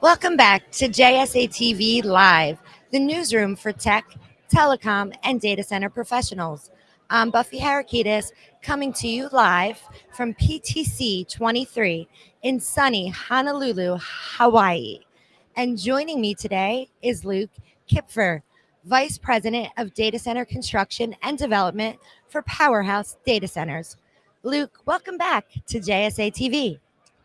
Welcome back to JSA TV Live, the newsroom for tech, telecom, and data center professionals. I'm Buffy Harakidas coming to you live from PTC 23 in sunny Honolulu, Hawaii. And joining me today is Luke Kipfer, Vice President of Data Center Construction and Development for Powerhouse Data Centers. Luke, welcome back to JSA TV.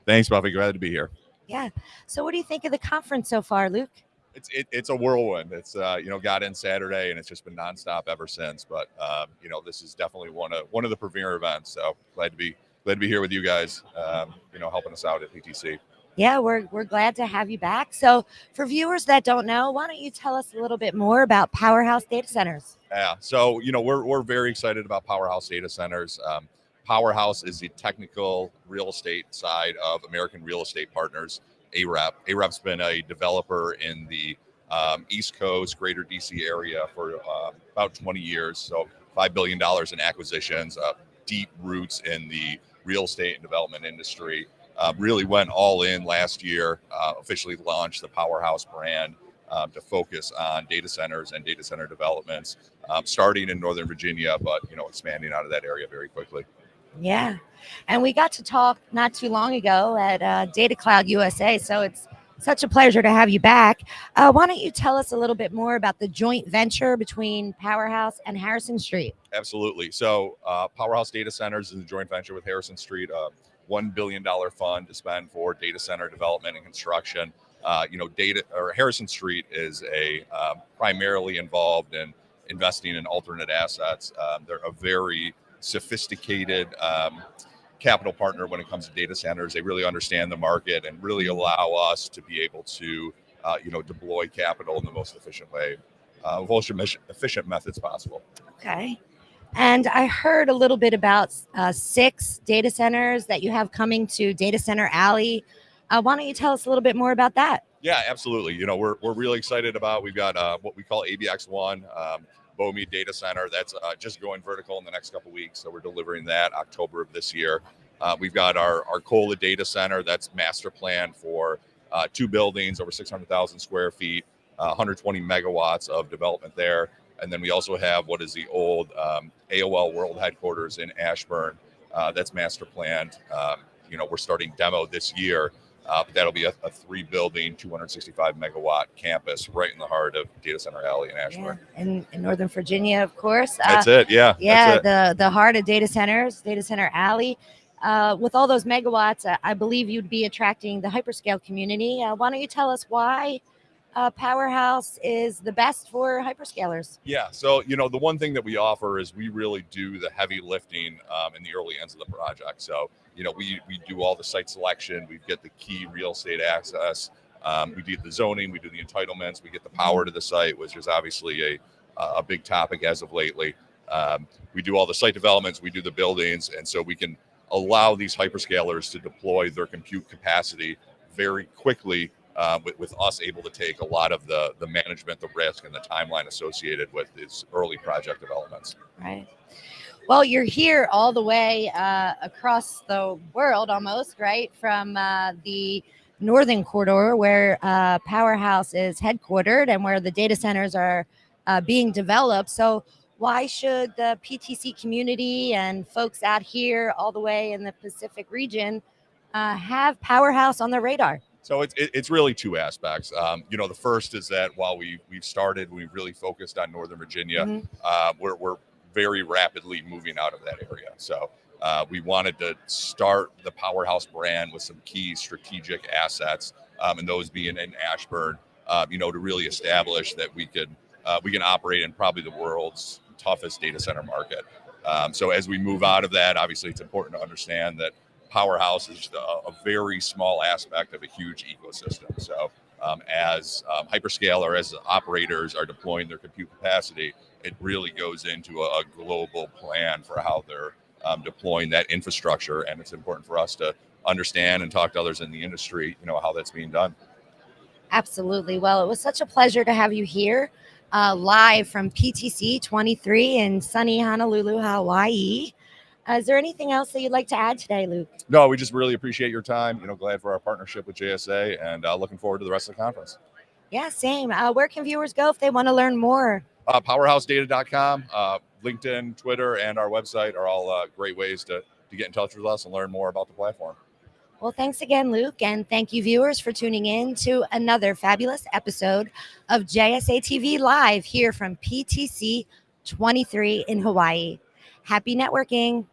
Thanks, Buffy. Glad to be here. Yeah. So, what do you think of the conference so far, Luke? It's it, it's a whirlwind. It's uh, you know got in Saturday and it's just been nonstop ever since. But um, you know this is definitely one of one of the premier events. So glad to be glad to be here with you guys. Um, you know helping us out at PTC. Yeah, we're we're glad to have you back. So, for viewers that don't know, why don't you tell us a little bit more about Powerhouse Data Centers? Yeah. So you know we're we're very excited about Powerhouse Data Centers. Um, Powerhouse is the technical real estate side of American Real Estate Partners, AREP. AREP's been a developer in the um, East Coast, greater DC area for uh, about 20 years. So $5 billion in acquisitions, uh, deep roots in the real estate and development industry. Uh, really went all in last year, uh, officially launched the Powerhouse brand. Um, to focus on data centers and data center developments, um, starting in Northern Virginia, but you know expanding out of that area very quickly. Yeah. And we got to talk not too long ago at uh, Data Cloud USA. So it's such a pleasure to have you back. Uh, why don't you tell us a little bit more about the joint venture between Powerhouse and Harrison Street? Absolutely. So, uh, Powerhouse Data Centers is a joint venture with Harrison Street, a $1 billion fund to spend for data center development and construction. Uh, you know, data or Harrison Street is a um, primarily involved in investing in alternate assets. Um, they're a very sophisticated um, capital partner when it comes to data centers. They really understand the market and really allow us to be able to, uh, you know, deploy capital in the most efficient way, uh, most efficient methods possible. Okay. And I heard a little bit about uh, six data centers that you have coming to Data Center Alley. Uh, why don't you tell us a little bit more about that? Yeah, absolutely. You know, we're, we're really excited about, we've got uh, what we call ABX1. Um, Beaumeade Data Center. That's uh, just going vertical in the next couple weeks. So we're delivering that October of this year. Uh, we've got our Arcola Data Center. That's master plan for uh, two buildings over 600,000 square feet, uh, 120 megawatts of development there. And then we also have what is the old um, AOL World Headquarters in Ashburn. Uh, that's master planned. Um, you know, we're starting demo this year uh, but that'll be a, a, three building, 265 megawatt campus right in the heart of Data Center Alley in Ashburn. Yeah. In, in Northern Virginia, of course. That's uh, it. Yeah. Yeah. The, the heart of data centers, Data Center Alley. Uh, with all those megawatts, I believe you'd be attracting the hyperscale community. Uh, why don't you tell us why uh, Powerhouse is the best for hyperscalers? Yeah. So, you know, the one thing that we offer is we really do the heavy lifting um, in the early ends of the project. So, you know, we, we do all the site selection, we get the key real estate access, um, we do the zoning, we do the entitlements, we get the power to the site, which is obviously a, a big topic as of lately. Um, we do all the site developments, we do the buildings, and so we can allow these hyperscalers to deploy their compute capacity very quickly uh, with, with us able to take a lot of the the management, the risk, and the timeline associated with these early project developments. Right. Well, you're here all the way uh, across the world almost, right? From uh, the northern corridor where uh, Powerhouse is headquartered and where the data centers are uh, being developed. So, why should the PTC community and folks out here all the way in the Pacific region uh, have Powerhouse on their radar? So it's it's really two aspects. Um, you know, the first is that while we we've started, we've really focused on Northern Virginia. Mm-hmm. Uh, we're we're very rapidly moving out of that area. So uh, we wanted to start the Powerhouse brand with some key strategic assets, um, and those being in Ashburn, uh, you know, to really establish that we could uh, we can operate in probably the world's toughest data center market. Um, so as we move out of that, obviously it's important to understand that Powerhouse is a, a very small aspect of a huge ecosystem. So um, as um, hyperscaler, as operators are deploying their compute capacity, it really goes into a, a global plan for how they're um, deploying that infrastructure. And it's important for us to understand and talk to others in the industry, you know, how that's being done. Absolutely. Well, it was such a pleasure to have you here uh, live from PTC 23 in sunny Honolulu, Hawaii. Uh, is there anything else that you'd like to add today, Luke? No, we just really appreciate your time. You know, glad for our partnership with JSA and uh, looking forward to the rest of the conference. Yeah, same. Uh, where can viewers go if they want to learn more? Uh, powerhousedata.com, uh, LinkedIn, Twitter, and our website are all uh, great ways to, to get in touch with us and learn more about the platform. Well, thanks again, Luke. And thank you, viewers, for tuning in to another fabulous episode of JSA TV Live here from PTC 23 in Hawaii. Happy networking.